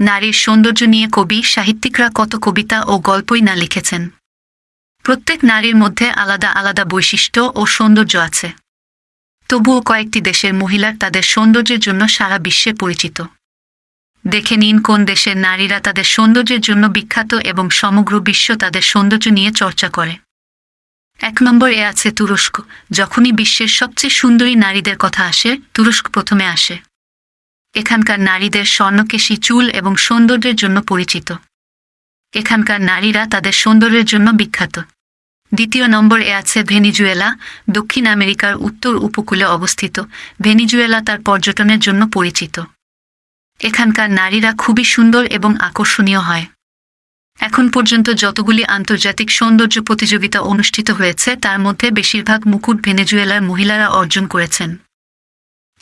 নারীর সৌন্দর্য নিয়ে কবি, সাহিত্যিকরা কত কবিতা ও গল্পই না লিখেছেন। প্রত্যেক নারীর মধ্যে আলাদা আলাদা বৈশিষ্ট্য ও সৌন্দর্য আছে। তবুও কয়েকটি দেশের মহিলার তাদের সৌন্দর্যের জন্য সারা বিশ্বে পরিচিত। দেখে নিন কোন দেশের নারীরা তাদের সৌন্দর্যের জন্য বিখ্যাত এবং সমগ্র বিশ্ব তাদের সৌন্দর্য নিয়ে চর্চা করে। এক নম্বর এ আছে তুরস্ক। যখনই বিশ্বের সবচেয়ে সুন্দরী নারীদের কথা আসে, তুরস্ক প্রথমে আসে। এখানকার নারীদের স্বর্ণকেশী চুল এবং সৌন্দর্যের জন্য পরিচিত। এখানকার নারীরা তাদের সৌন্দর্যের জন্য বিখ্যাত। দ্বিতীয় নম্বরে আছে ভেনিজুয়েলা, দক্ষিণ আমেরিকার উত্তর উপকূলে অবস্থিত। ভেনিজুয়েলা তার পর্যটনের জন্য পরিচিত। এখানকার নারীরা খুবই সুন্দর এবং আকর্ষণীয় হয়। এখন পর্যন্ত যতগুলি আন্তর্জাতিক সৌন্দর্য প্রতিযোগিতা অনুষ্ঠিত হয়েছে, তার মধ্যে বেশিরভাগ মুকুট ভেনেজুয়েলার মহিলারা অর্জন করেছেন।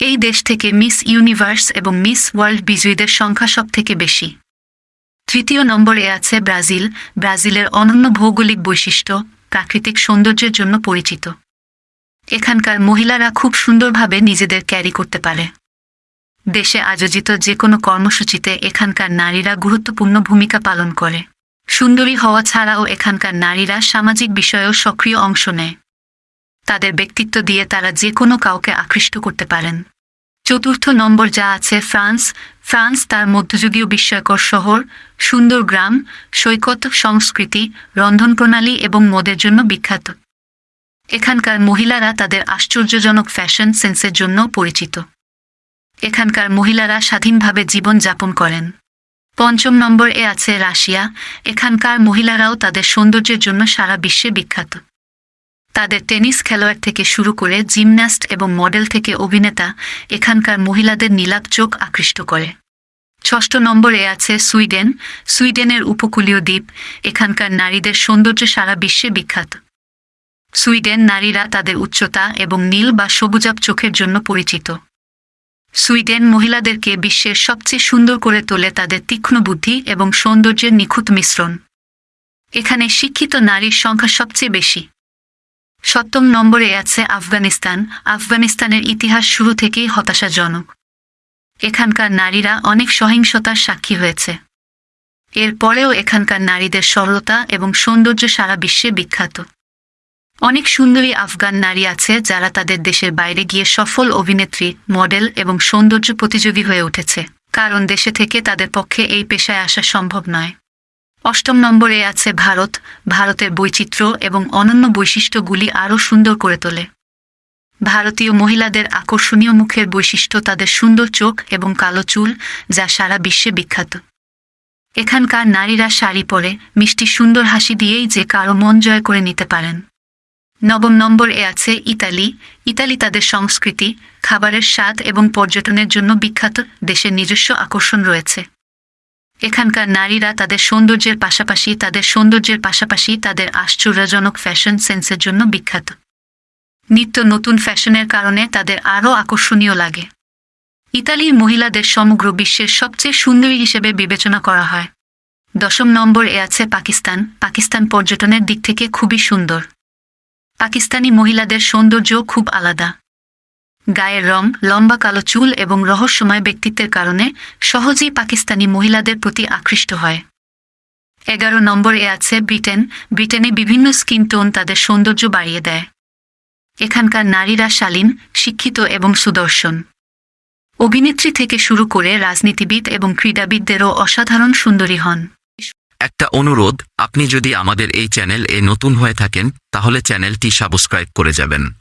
এই দেশ থেকে মিস ইউনিভার্স এবং মিস ওয়ার্ল্ড বিজয়ীদের সংখ্যা সব থেকে বেশি। তৃতীয় নম্বরে আছে ব্রাজিল। ব্রাজিলের অনন্য ভৌগোলিক বৈশিষ্ট্য, প্রাকৃতিক সৌন্দর্যের জন্য পরিচিত। এখানকার মহিলারা খুব সুন্দরভাবে নিজেদের ক্যারি করতে পারে। দেশে আয়োজিত যে কোনো কর্মসূচিতে এখানকার নারীরা গুরুত্বপূর্ণ ভূমিকা পালন করে। সুন্দরী হওয়া ছাড়াও এখানকার নারীরা সামাজিক বিষয়েও সক্রিয় অংশ নেয়। তাদের ব্যক্তিত্ব দিয়ে তারা যে কোনো কাউকে আকৃষ্ট করতে পারেন। চতুর্থ নম্বর যা আছে, ফ্রান্স। ফ্রান্স তার মধ্যযুগীয় বিস্ময়কর শহর, সুন্দর গ্রাম, সৈকত, সংস্কৃতি, রন্ধন প্রণালী এবং মদের জন্য বিখ্যাত। এখানকার মহিলারা তাদের আশ্চর্যজনক ফ্যাশন সেন্সের জন্য পরিচিত। এখানকার মহিলারা স্বাধীনভাবে জীবন যাপন করেন। পঞ্চম নম্বর এ আছে রাশিয়া। এখানকার মহিলারাও তাদের সৌন্দর্যের জন্য সারা বিশ্বে বিখ্যাত। তাদের টেনিস খেলোয়াড় থেকে শুরু করে জিমন্যাস্ট এবং মডেল থেকে অভিনেতা এখানকার মহিলাদের নীলাপ চোখ আকৃষ্ট করে। ষষ্ঠ নম্বরে আছে সুইডেন। সুইডেনের উপকূলীয় দ্বীপ। এখানকার নারীদের সৌন্দর্য সারা বিশ্বে বিখ্যাত। সুইডেন নারীরা তাদের উচ্চতা এবং নীল বা সবুজাব চোখের জন্য পরিচিত। সুইডেন মহিলাদেরকে বিশ্বের সবচেয়ে সুন্দর করে তোলে তাদের তীক্ষ্ণ বুদ্ধি এবং সৌন্দর্যের নিখুঁত মিশ্রণ। এখানে শিক্ষিত নারীর সংখ্যা সবচেয়ে বেশি। সপ্তম নম্বরে আছে আফগানিস্তান। আফগানিস্তানের ইতিহাস শুরু থেকেই হতাশাজনক। এখানকার নারীরা অনেক সহিংসতার সাক্ষী হয়েছে। এরপরেও এখানকার নারীদের সরলতা এবং সৌন্দর্য সারা বিশ্বে বিখ্যাত। অনেক সুন্দরী আফগান নারী আছে যারা তাদের দেশের বাইরে গিয়ে সফল অভিনেত্রী, মডেল এবং সৌন্দর্য প্রতিযোগী হয়ে উঠেছে। কারণ দেশে থেকে তাদের পক্ষে এই পেশায় আসা সম্ভব নয়। অষ্টম নম্বরে আছে ভারত, ভারতের বৈচিত্র্য এবং অনন্য বৈশিষ্ট্যগুলি আরও সুন্দর করে তোলে। ভারতীয় মহিলাদের আকর্ষণীয় মুখের বৈশিষ্ট্য তাদের সুন্দর চোখ এবং কালো চুল, যা সারা বিশ্বে বিখ্যাত। এখানকার নারীরা শাড়ি পরে, মিষ্টি সুন্দর হাসি দিয়েই যে কারও মন জয় করে নিতে পারেন। নবম নম্বর এ আছে ইতালি। ইতালি তাদের সংস্কৃতি, খাবারের স্বাদ এবং পর্যটনের জন্য বিখ্যাত, দেশের নিজস্ব আকর্ষণ রয়েছে। এখানকার নারীরা তাদের সৌন্দর্যের পাশাপাশি, তাদের সৌন্দর্যের পাশাপাশি তাদের আশ্চর্যজনক ফ্যাশন সেন্সের জন্য বিখ্যাত। নিত্য নতুন ফ্যাশনের কারণে তাদের আরও আকর্ষণীয় লাগে। ইতালির মহিলাদের সমগ্র বিশ্বের সবচেয়ে সুন্দরী হিসেবে বিবেচনা করা হয়। দশম নম্বর এ আছে পাকিস্তান। পাকিস্তান পর্যটনের দিক থেকে খুবই সুন্দর। পাকিস্তানি মহিলাদের সৌন্দর্য খুব আলাদা। গায়ের রং, লম্বা কালো চুল এবং রহস্যময় ব্যক্তিত্বের কারণে সহজেই পাকিস্তানি মহিলাদের প্রতি আকৃষ্ট হয়। এগারো নম্বরে আছে ব্রিটেন। ব্রিটেনে বিভিন্ন স্কিন টোন তাদের সৌন্দর্য বাড়িয়ে দেয়। এখানকার নারীরা শালীন, শিক্ষিত এবং সুদর্শন। অভিনেত্রী থেকে শুরু করে রাজনীতিবিদ এবং ক্রীড়াবিদদেরও অসাধারণ সুন্দরী হন। একটা অনুরোধ, আপনি যদি আমাদের এই চ্যানেল এ নতুন হয়ে থাকেন, তাহলে চ্যানেলটি সাবস্ক্রাইব করে যাবেন।